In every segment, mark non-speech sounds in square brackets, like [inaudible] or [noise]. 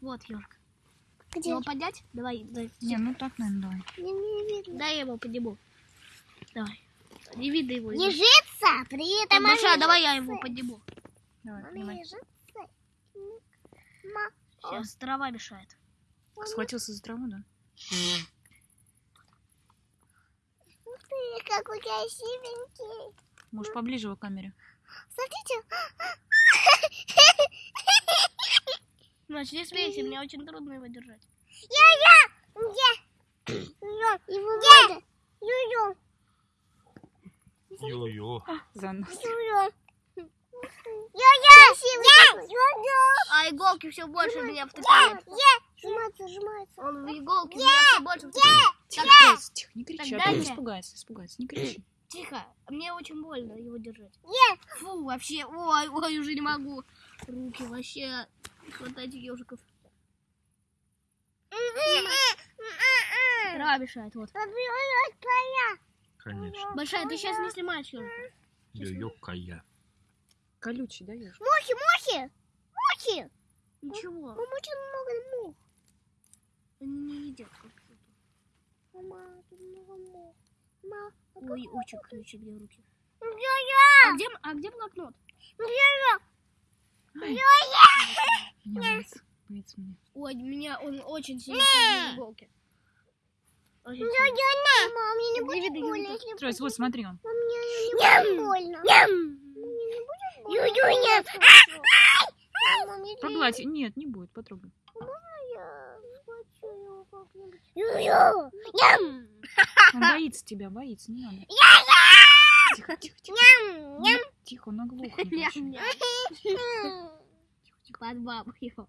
Вот ежик. Где? Его поднять? Давай, дай. Не, ну так, наверное, давай. Не, не видно. Дай я его подниму. Давай. Не видно его. Ежится, при этом Маша, она давай я его подниму. Давай, поднимай. Сейчас трава мешает. Схватился за траву, да? Ух ты, какой красивенький. Может, поближе его к камере? Смотрите. Значит, не смейся, мне очень трудно его держать. Я-я. Где? Его надо. Ю-ю. Йо-йо. За нос. Ю-ю. Я-я. Ю-ю. А иголки все больше меня втыкают. Сжимается, сжимается. Он в иголки меня все больше втыкает. Тихо, тихо, не кричи, а то я- испугается, испугается, не кричи. Тихо, мне очень больно его держать. Фу, вообще, ой, ой, уже не могу. Руки вообще хватать ежиков. Трава мешает, вот. Конечно. Большая, ты сейчас не снимаешь ежика. Йо-йо-кая. Колючий, да, ешь? Мухи, мухи. Мухи. Ничего, Мам, очень много мух. они не едят. Мама, тут много мух. Ма, а Ой, очень ключи мне руки. Я-я. А где, а где блокнот? Я-я. Ай, меня боится меня. Ой, меня он очень сильно садит иголки. Мам, мне не будет больно, если вот смотри он. Мам, мне не будет больно. Мне не будет больно. Погладь. Нет, не будет, потрогай. Он боится тебя, боится, не надо. Тихо, тихо, тихо. Ням. Нет, Тихо, он. Тихо, тихо. Под бабу его.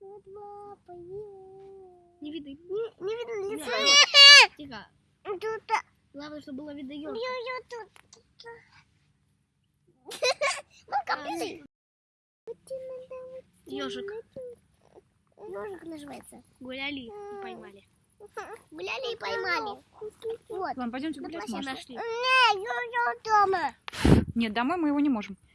Вот лапа, ю. Не видно. Не, не видно лица. Нет. Тихо. Тут, а, Главное, чтобы было видно ю-ю, тут. Мам, компьютер. Ежик. Ежик называется. Гуляли и поймали. [laughs] Гуляли и поймали. Вот. Ладно, пойдемте гулять, Маша. Нашли. Не, ю-ю дома. Нет, домой мы его не можем.